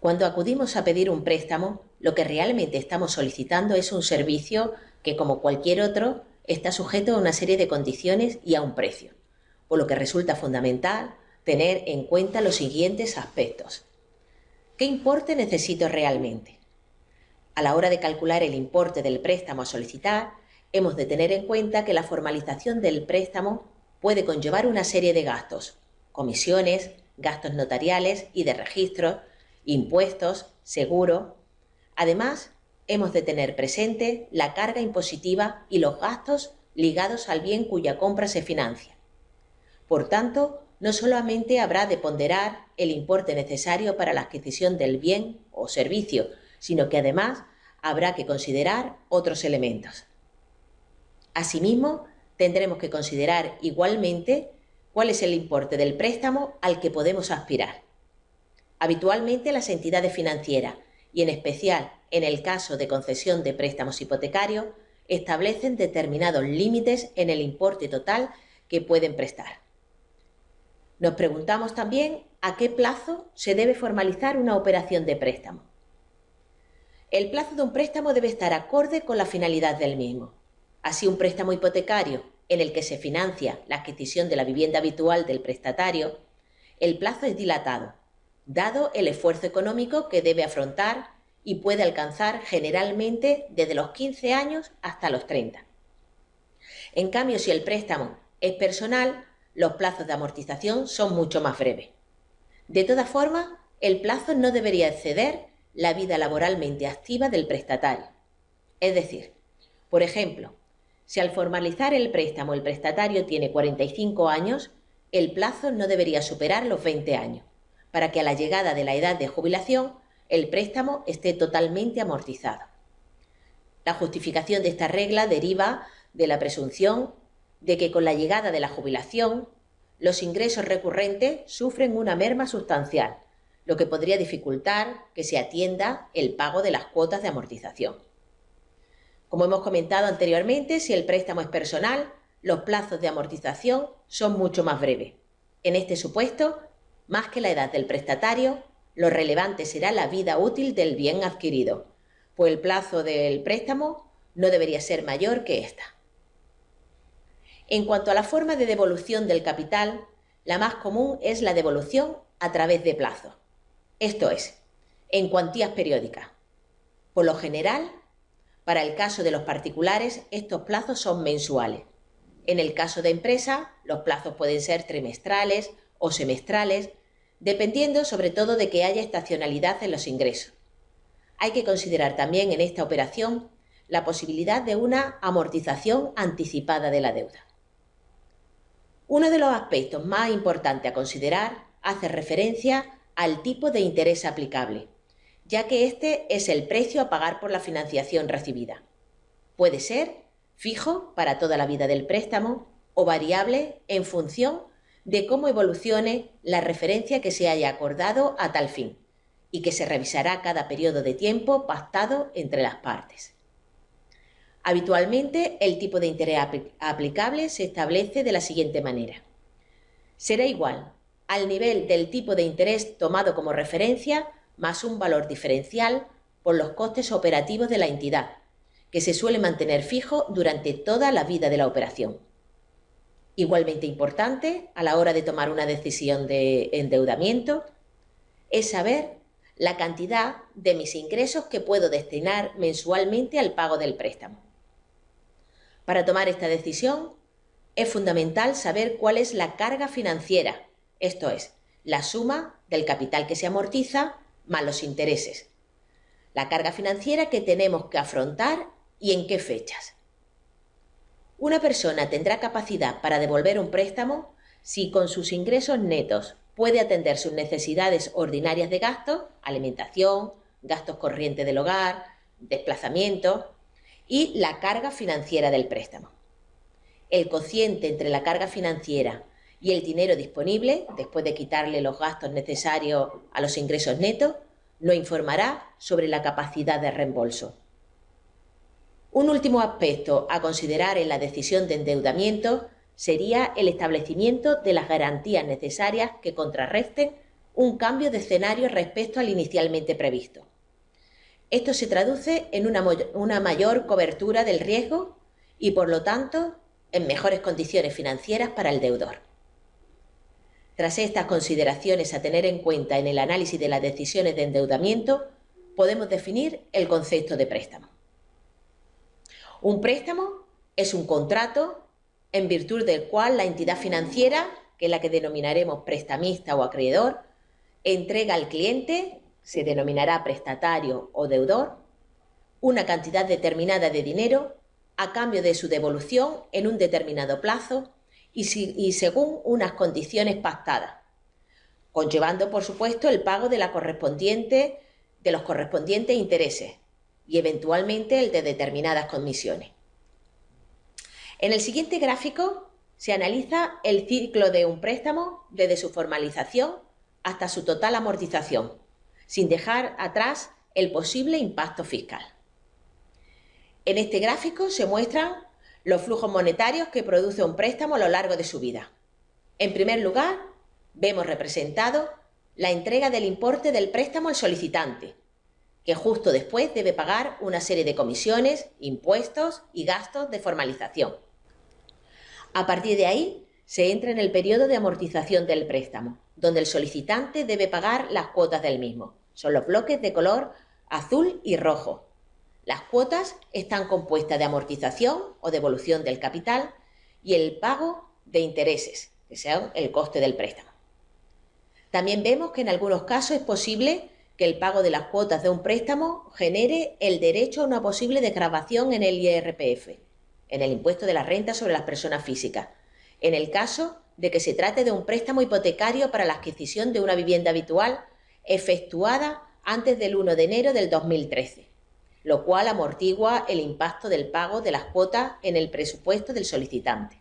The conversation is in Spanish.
Cuando acudimos a pedir un préstamo, lo que realmente estamos solicitando es un servicio que, como cualquier otro, está sujeto a una serie de condiciones y a un precio, por lo que resulta fundamental tener en cuenta los siguientes aspectos. ¿Qué importe necesito realmente? A la hora de calcular el importe del préstamo a solicitar, hemos de tener en cuenta que la formalización del préstamo puede conllevar una serie de gastos, comisiones, gastos notariales y de registro, impuestos, seguro. Además, hemos de tener presente la carga impositiva y los gastos ligados al bien cuya compra se financia. Por tanto, no solamente habrá de ponderar el importe necesario para la adquisición del bien o servicio, sino que además habrá que considerar otros elementos. Asimismo, tendremos que considerar igualmente cuál es el importe del préstamo al que podemos aspirar. Habitualmente las entidades financieras, y en especial en el caso de concesión de préstamos hipotecarios, establecen determinados límites en el importe total que pueden prestar. Nos preguntamos también a qué plazo se debe formalizar una operación de préstamo. El plazo de un préstamo debe estar acorde con la finalidad del mismo. Así, un préstamo hipotecario en el que se financia la adquisición de la vivienda habitual del prestatario, el plazo es dilatado, dado el esfuerzo económico que debe afrontar y puede alcanzar generalmente desde los 15 años hasta los 30. En cambio, si el préstamo es personal, los plazos de amortización son mucho más breves. De todas formas, el plazo no debería exceder la vida laboralmente activa del prestatario. Es decir, por ejemplo, si al formalizar el préstamo el prestatario tiene 45 años, el plazo no debería superar los 20 años, para que a la llegada de la edad de jubilación el préstamo esté totalmente amortizado. La justificación de esta regla deriva de la presunción de que con la llegada de la jubilación los ingresos recurrentes sufren una merma sustancial, lo que podría dificultar que se atienda el pago de las cuotas de amortización. Como hemos comentado anteriormente, si el préstamo es personal, los plazos de amortización son mucho más breves. En este supuesto, más que la edad del prestatario, lo relevante será la vida útil del bien adquirido, pues el plazo del préstamo no debería ser mayor que esta. En cuanto a la forma de devolución del capital, la más común es la devolución a través de plazo, esto es, en cuantías periódicas. Por lo general, para el caso de los particulares, estos plazos son mensuales. En el caso de empresa, los plazos pueden ser trimestrales o semestrales, dependiendo sobre todo de que haya estacionalidad en los ingresos. Hay que considerar también en esta operación la posibilidad de una amortización anticipada de la deuda. Uno de los aspectos más importantes a considerar hace referencia al tipo de interés aplicable ya que este es el precio a pagar por la financiación recibida. Puede ser fijo para toda la vida del préstamo o variable en función de cómo evolucione la referencia que se haya acordado a tal fin y que se revisará cada periodo de tiempo pactado entre las partes. Habitualmente, el tipo de interés aplicable se establece de la siguiente manera. Será igual al nivel del tipo de interés tomado como referencia más un valor diferencial por los costes operativos de la entidad, que se suele mantener fijo durante toda la vida de la operación. Igualmente importante a la hora de tomar una decisión de endeudamiento es saber la cantidad de mis ingresos que puedo destinar mensualmente al pago del préstamo. Para tomar esta decisión es fundamental saber cuál es la carga financiera, esto es, la suma del capital que se amortiza más los intereses. La carga financiera que tenemos que afrontar y en qué fechas. Una persona tendrá capacidad para devolver un préstamo si con sus ingresos netos puede atender sus necesidades ordinarias de gasto, alimentación, gastos corrientes del hogar, desplazamiento y la carga financiera del préstamo. El cociente entre la carga financiera y el dinero disponible, después de quitarle los gastos necesarios a los ingresos netos, lo informará sobre la capacidad de reembolso. Un último aspecto a considerar en la decisión de endeudamiento sería el establecimiento de las garantías necesarias que contrarresten un cambio de escenario respecto al inicialmente previsto. Esto se traduce en una, mayor cobertura del riesgo y, por lo tanto, en mejores condiciones financieras para el deudor. Tras estas consideraciones a tener en cuenta en el análisis de las decisiones de endeudamiento, podemos definir el concepto de préstamo. Un préstamo es un contrato en virtud del cual la entidad financiera, que es la que denominaremos prestamista o acreedor, entrega al cliente, se denominará prestatario o deudor, una cantidad determinada de dinero a cambio de su devolución en un determinado plazo y, según unas condiciones pactadas, conllevando, por supuesto, el pago de, la correspondiente, de los correspondientes intereses y eventualmente el de determinadas comisiones. En el siguiente gráfico se analiza el ciclo de un préstamo desde su formalización hasta su total amortización, sin dejar atrás el posible impacto fiscal. En este gráfico se muestran los flujos monetarios que produce un préstamo a lo largo de su vida. En primer lugar, vemos representado la entrega del importe del préstamo al solicitante, que justo después debe pagar una serie de comisiones, impuestos y gastos de formalización. A partir de ahí, se entra en el periodo de amortización del préstamo, donde el solicitante debe pagar las cuotas del mismo. Son los bloques de color azul y rojo. Las cuotas están compuestas de amortización o devolución del capital y el pago de intereses, que sean el coste del préstamo. También vemos que en algunos casos es posible que el pago de las cuotas de un préstamo genere el derecho a una posible desgravación en el IRPF, en el impuesto de la renta sobre las personas físicas, en el caso de que se trate de un préstamo hipotecario para la adquisición de una vivienda habitual efectuada antes del 1 de enero del 2013, lo cual amortigua el impacto del pago de las cuotas en el presupuesto del solicitante.